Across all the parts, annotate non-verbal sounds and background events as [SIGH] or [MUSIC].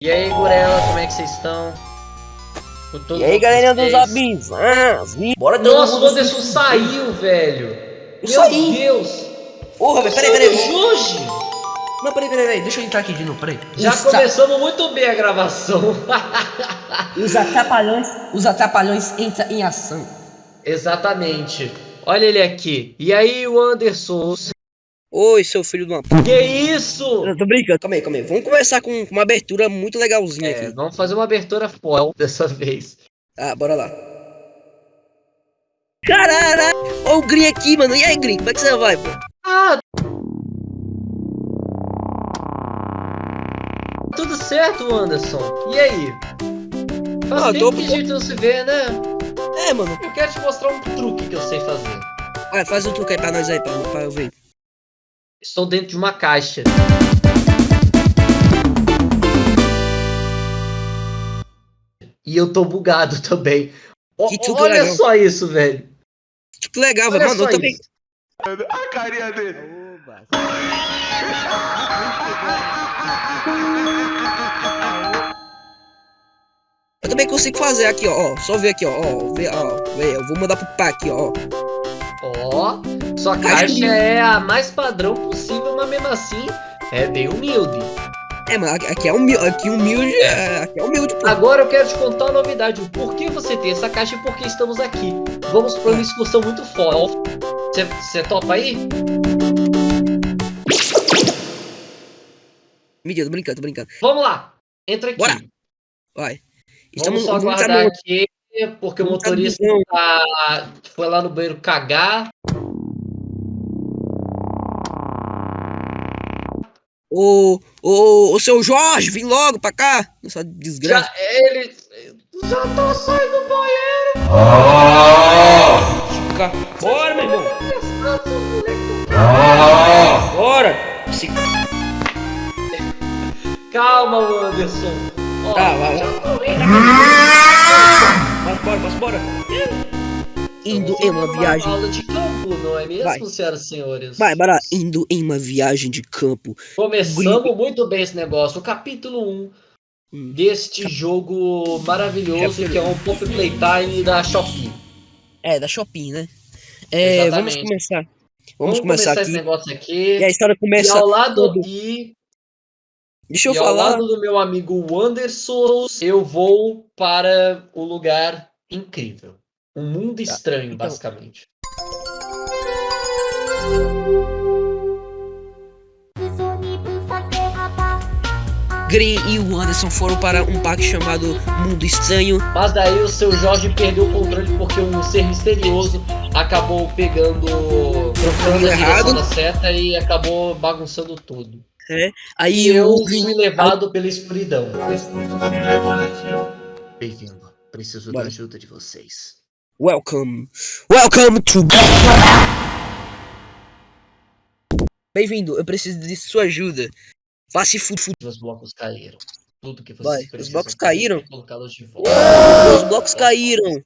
E aí, Gurela, como é que vocês estão? E aí, galerinha dos vocês? abisãs, bora todo Nossa, o Anderson saiu, velho. Eu Meu saí. Deus. Porra, velho, peraí, peraí. Hoje. Não, peraí, peraí, peraí, deixa eu entrar aqui de novo, peraí. Já Os, começamos muito bem a gravação. [LAUGHS] os atrapalhões, os atrapalhões entram em ação. Exatamente. Olha ele aqui. E aí, o Anderson? Oi, seu filho de uma p... Que isso? Eu tô brincando, calma aí, calma aí. Vamos começar com uma abertura muito legalzinha É, aqui. vamos fazer uma abertura foil dessa vez. Ah, bora lá. Caralho! Olha o Green aqui, mano. E aí, Green, como é que você vai, pô? Ah! Tudo certo, Anderson? E aí? Faz Ah, tempo tô- que a gente não se vê, né? É, mano. Eu quero te mostrar um truque que eu sei fazer. Vai, faz um truque aí pra nós aí, pra, pra eu ver. Estou dentro de uma caixa. E eu tô bugado [LAUGHS] também. O- Que truque olha legal. só isso, velho. Que legal, Olha. Mano, só eu também. isso. A carinha dele. Eu também consigo fazer aqui, ó. Só ver aqui, ó. ó vê, ó. Vê, eu vou mandar pro pai aqui, ó. Ó, sua Acho caixa é a mais padrão possível, mas mesmo assim é bem humilde. É, mano, aqui- é humilde. Aqui humilde. é, Aqui é humilde, pô. Agora eu quero te contar uma novidade. O porquê você tem essa caixa e por que estamos aqui. Vamos para uma excursão muito foda. Você- topa aí? Mentira, tô brincando, tô brincando. Vamos lá. Entra aqui. Bora. Vai. Vamos só aguardar aqui, porque o motorista tá- foi lá no banheiro cagar. Ô, ô, ô, seu Jorge, vem logo pra cá. Essa desgraça. Já, ele já tá saindo do banheiro. Fica- Bora, meu irmão. Bora. Se... Calma, Anderson. Ó, Tá, vai, vai. Mas bora, bora. Indo Vamos em uma viagem. aula de campo, não é mesmo, Vai. senhoras e senhores? Vai, bora. Indo em uma viagem de campo. Começamos muito bem esse negócio. O capítulo 1 Hum. deste jogo maravilhoso que é um Pop Playtime da Shopee. É, da Shopping, né? É, vamos começar. Vamos, começar, esse aqui. negócio aqui. E a história E começa. ao lado e, Deixa eu e ao falar. lado do meu amigo Anderson, eu vou para o lugar incrível. Um mundo estranho, então. basicamente. Green e o Anderson foram para um parque chamado Mundo Estranho. Mas daí o seu Jorge perdeu o controle porque um ser misterioso acabou pegando. procurando a direção da seta e acabou bagunçando tudo. Aí E eu Green. fui levado pela escuridão. Bem-vindo. Preciso Bora. da ajuda de vocês. Welcome. Welcome to. Bem-vindo, eu preciso de sua ajuda. Faça fufu. Os blocos caíram. Tudo que vocês Vai, os precisam blocos é caíram? Colocá-los de volta. Os blocos caíram.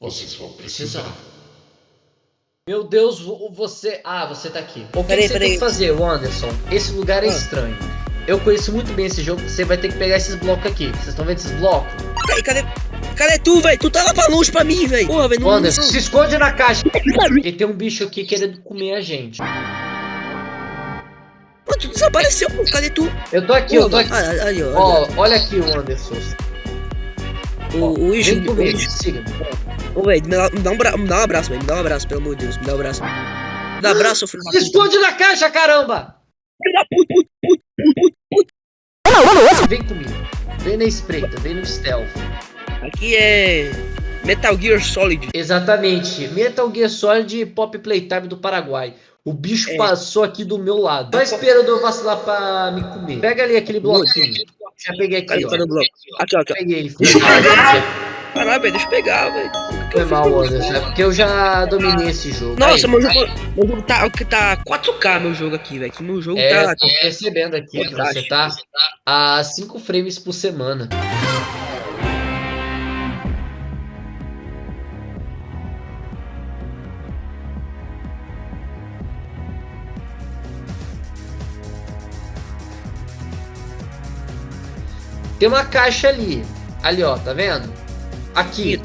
Vocês vão Precisar. Meu Deus, vo- você. Ah, você tá aqui. O que, Peraí, que você peraí. tem que fazer, Anderson? Esse lugar é Ah. estranho. Eu conheço muito bem esse jogo. Você vai ter que pegar esses blocos aqui. Vocês estão vendo esses blocos? Cadê, cadê, cadê tu, velho? Tu tá lá pra longe pra mim, velho. Porra, velho. Anderson, não, se esconde na caixa. Porque tem um bicho aqui querendo comer a gente. Mano, tu desapareceu, pô. Cadê tu? Eu tô aqui, eu tô aqui. Ah, aí, ó. Ó, olha aqui o Anderson. o, o Júnior. comigo, siga. Ô, velho, me, dá- me dá um bra- me dá um abraço, velho. Me dá um abraço, pelo amor de Deus. Me dá um abraço. Me dá um abraço, filho esconde na caixa, caramba! Vem comigo. Vem na espreita, vem no stealth. Aqui é. Metal Gear Solid. Exatamente. Metal Gear Solid Pop Playtime do Paraguai. O bicho É. passou aqui do meu lado. Só esperando eu vacilar pra me comer. Pega ali aquele bloquinho. Já peguei aqui, cara ó. Aqui, ó, aqui, ó. Peguei Caralho, velho, deixa eu pegar, velho. Foi mal, Anderson. É porque eu já dominei esse jogo. Nossa, Aí, meu jogo, meu jogo tá, tá 4K, meu jogo aqui, velho. Meu jogo É, tá. tô percebendo aqui que você tá a 5 frames por semana. Tem uma caixa ali. Ali, ó, tá vendo? Aqui,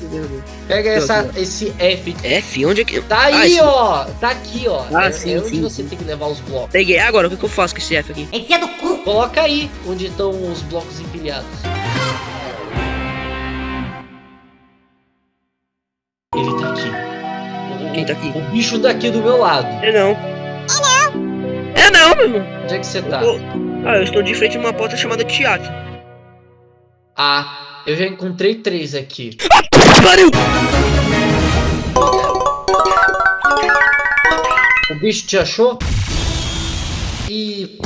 pega essa, esse F. F, onde é que. Tá Ah, aí, esse- ó. Tá aqui, ó. Ah, é, sim, é onde sim, você sim. tem que levar os blocos. Peguei. Agora, o que, que eu faço com esse F aqui? Enfia do cu. Coloca aí onde estão os blocos empilhados. Ele tá aqui. Quem tá aqui? O bicho tá aqui do meu lado. É não. É não! É não, meu irmão. Onde é que você tá? Eu tô- Ah, eu estou de frente a uma porta chamada teatro. Ah, eu já encontrei três aqui. Pariu! O bicho te achou? E.